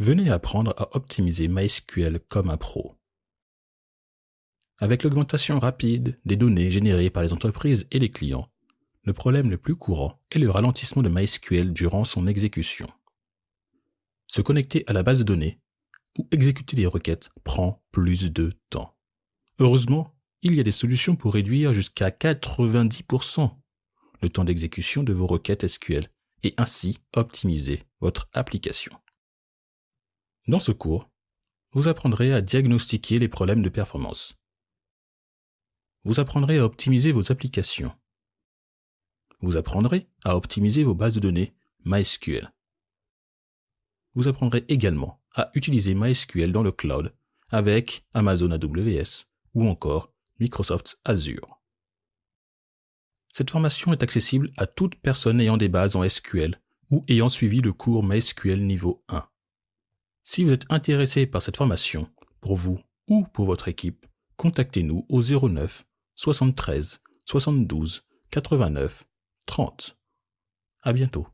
Venez apprendre à optimiser MySQL comme un pro. Avec l'augmentation rapide des données générées par les entreprises et les clients, le problème le plus courant est le ralentissement de MySQL durant son exécution. Se connecter à la base de données ou exécuter des requêtes prend plus de temps. Heureusement, il y a des solutions pour réduire jusqu'à 90% le temps d'exécution de vos requêtes SQL et ainsi optimiser votre application. Dans ce cours, vous apprendrez à diagnostiquer les problèmes de performance. Vous apprendrez à optimiser vos applications. Vous apprendrez à optimiser vos bases de données MySQL. Vous apprendrez également à utiliser MySQL dans le cloud avec Amazon AWS ou encore Microsoft Azure. Cette formation est accessible à toute personne ayant des bases en SQL ou ayant suivi le cours MySQL niveau 1. Si vous êtes intéressé par cette formation, pour vous ou pour votre équipe, contactez-nous au 09 73 72 89 30. À bientôt.